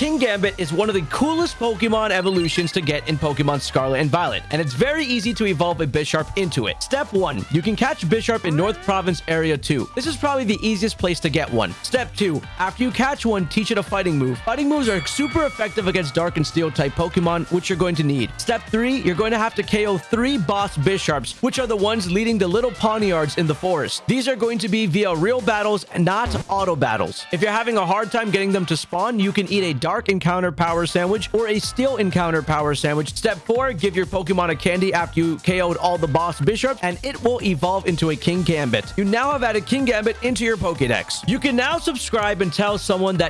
Kingambit is one of the coolest Pokemon evolutions to get in Pokemon Scarlet and Violet, and it's very easy to evolve a Bisharp into it. Step 1. You can catch Bisharp in North Province Area 2. This is probably the easiest place to get one. Step 2. After you catch one, teach it a fighting move. Fighting moves are super effective against Dark and Steel type Pokemon, which you're going to need. Step 3. You're going to have to KO 3 boss Bisharps, which are the ones leading the little Pawniards in the forest. These are going to be via real battles, not auto battles. If you're having a hard time getting them to spawn, you can eat a Dark Encounter Power Sandwich or a Steel Encounter Power Sandwich. Step 4. Give your Pokemon a candy after you KO'd all the boss Bisharps, and it will evolve into a Kingambit. You now have added Kingambit into your Pokedex. You can now subscribe and tell someone that